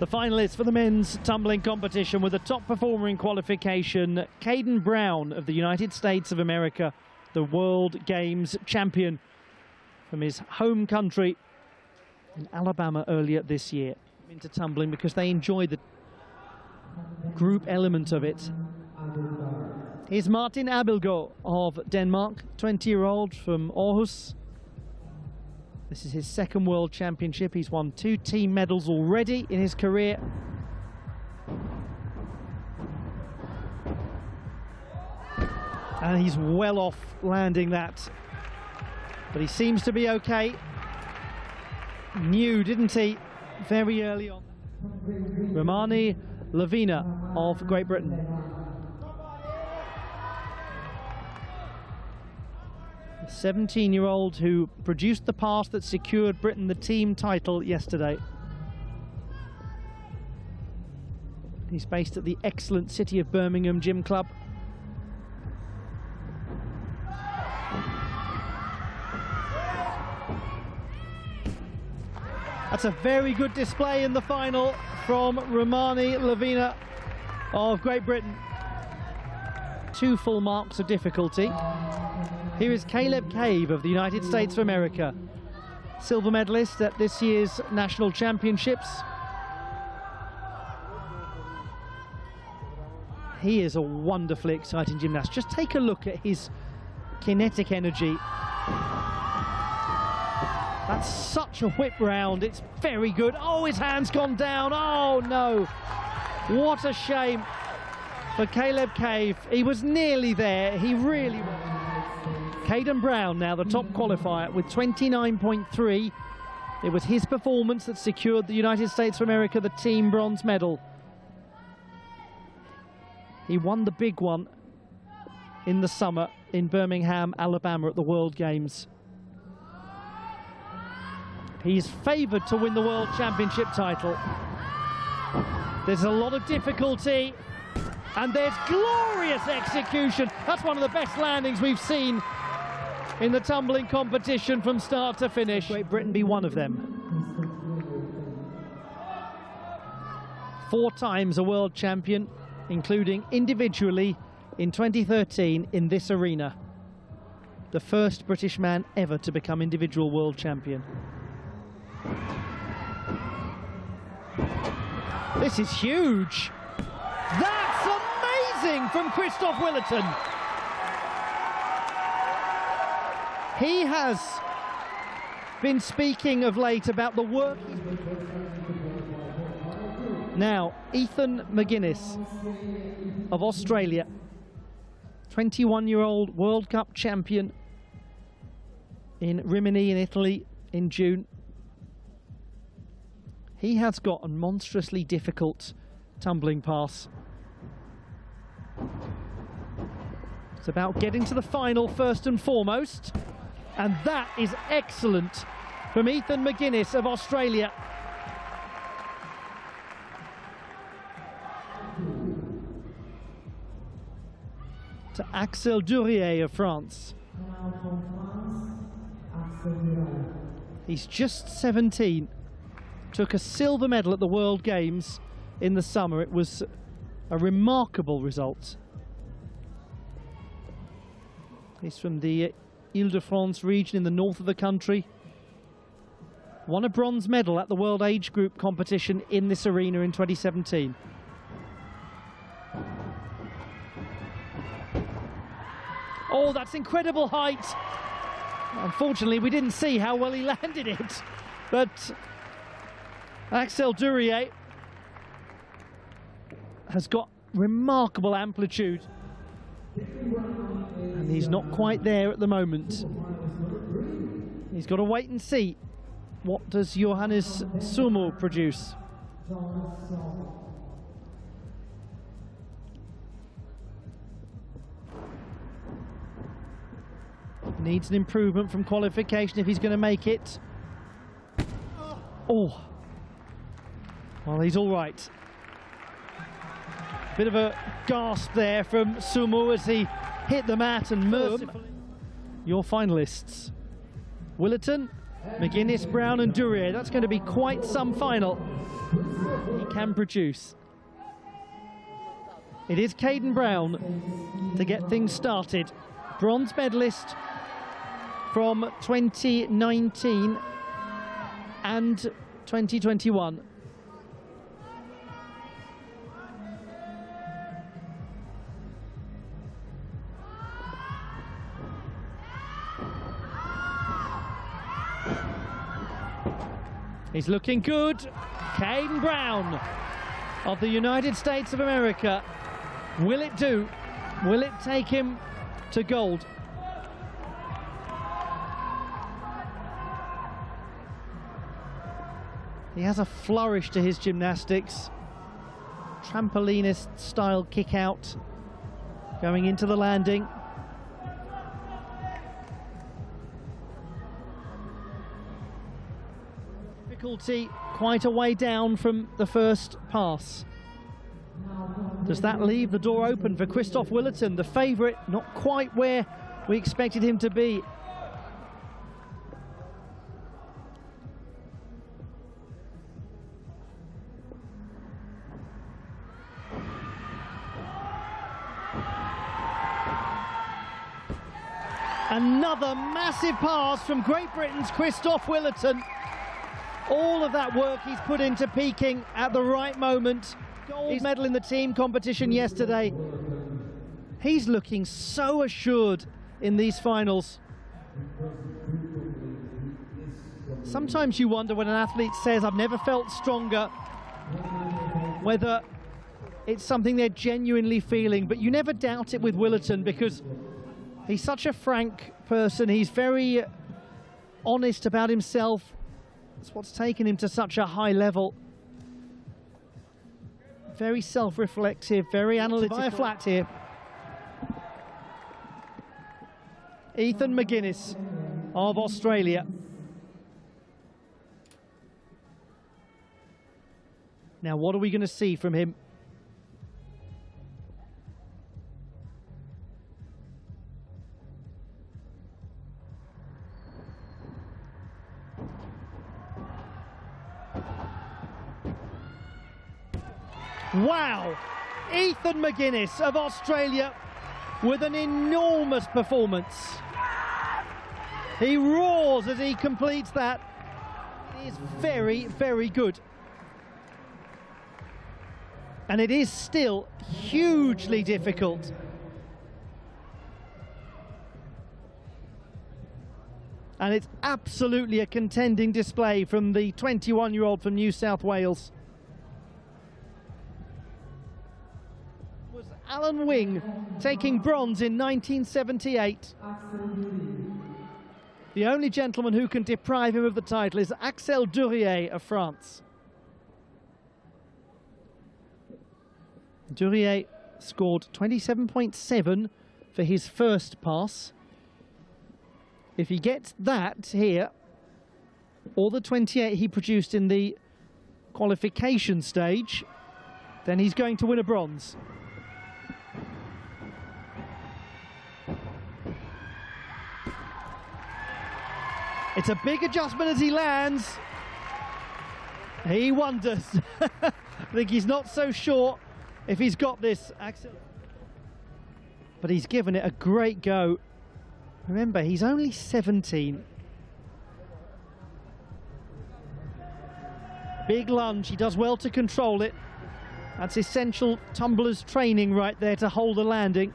The finalists for the men's tumbling competition were the top performer in qualification, Kaden Brown of the United States of America, the World Games champion from his home country in Alabama earlier this year. Into tumbling because they enjoy the group element of it. Here's Martin Abildgaard of Denmark, 20-year-old from Aarhus. This is his second World Championship. He's won two team medals already in his career. And he's well off landing that. But he seems to be okay. Knew, didn't he, very early on. Romani Lavina of Great Britain. 17-year-old who produced the pass that secured Britain the team title yesterday. He's based at the excellent City of Birmingham Gym Club. That's a very good display in the final from Romani Lavina of Great Britain. Two full marks of difficulty. Here is Caleb Cave of the United States of America, silver medalist at this year's national championships. He is a wonderfully exciting gymnast. Just take a look at his kinetic energy. That's such a whip round. It's very good. Oh, his hand's gone down. Oh, no. What a shame for Caleb Cave. He was nearly there. He really was. Kaden Brown now the top qualifier with 29.3. It was his performance that secured the United States of America the team bronze medal. He won the big one in the summer in Birmingham, Alabama at the World Games. He's favoured to win the World Championship title. There's a lot of difficulty and there's glorious execution. That's one of the best landings we've seen in the tumbling competition from start to finish. Great Britain be one of them. Four times a world champion, including individually in 2013 in this arena. The first British man ever to become individual world champion. This is huge. That's amazing from Kristof Willerton. He has been speaking of late about the work. Now, Ethan McGuinness of Australia, 21-year-old World Cup champion in Rimini in Italy in June. He has got a monstrously difficult tumbling pass. It's about getting to the final first and foremost. And that is excellent from Ethan McGuinness of Australia. To Axel Duriez of France. He's just 17. Took a silver medal at the World Games in the summer. It was a remarkable result. He's from the Ile-de-France region in the north of the country. Won a bronze medal at the World Age Group competition in this arena in 2017. Oh, that's incredible height. Unfortunately, we didn't see how well he landed it. But Axel Duriez has got remarkable amplitude he's not quite there at the moment. He's got to wait and see. What does Johannes Sumo produce? Needs an improvement from qualification if he's going to make it. Oh. Well, he's all right. Bit of a gasp there from Sumo as he hit the mat and mercifully. Your finalists. Willerton McGuinness, Brown and Duriez. That's going to be quite some final. He can produce. It is Kaden Brown to get things started. Bronze medalist from 2019 and 2021. He's looking good. Kaden Brown of the United States of America. Will it do? Will it take him to gold? He has a flourish to his gymnastics. Trampolinist style kick out going into the landing. Quite a way down from the first pass. Does that leave the door open for Kristof Willerton, the favourite, not quite where we expected him to be? Another massive pass from Great Britain's Kristof Willerton all of that work he's put into peaking at the right moment. Gold he's medal in the team competition yesterday. He's looking so assured in these finals. Sometimes you wonder when an athlete says, I've never felt stronger, whether it's something they're genuinely feeling, but you never doubt it with Willerton because he's such a frank person. He's very honest about himself. That's what's taken him to such a high level. Very self-reflective, very analytical. A flat here. Ethan McGuinness of Australia. Now, what are we going to see from him? Wow! Ethan McGuinness of Australia with an enormous performance. He roars as he completes that. It is very, very good. And it is still hugely difficult. And it's absolutely a contending display from the 21-year-old from New South Wales. Alan Wing taking bronze in 1978. The only gentleman who can deprive him of the title is Axel Duriez of France. Duriez scored 27.7 for his first pass. If he gets that here, or the 28 he produced in the qualification stage, then he's going to win a bronze. It's a big adjustment as he lands. He wonders. I think he's not so sure if he's got this. But he's given it a great go. Remember, he's only 17. Big lunge, he does well to control it. That's essential tumblers training right there to hold a landing.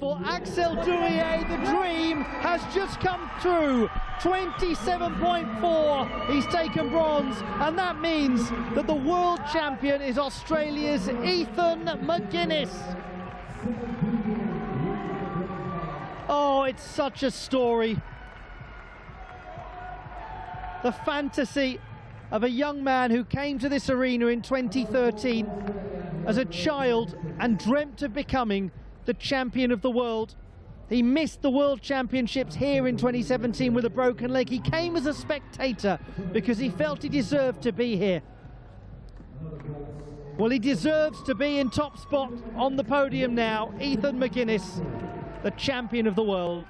For Axel Duriez, the dream has just come true. 27.4, he's taken bronze, and that means that the world champion is Australia's Ethan McGuinness. Oh, it's such a story. The fantasy of a young man who came to this arena in 2013 as a child and dreamt of becoming the champion of the world. He missed the World Championships here in 2017 with a broken leg. He came as a spectator because he felt he deserved to be here. Well, he deserves to be in top spot on the podium now. Ethan McGuinness, the champion of the world.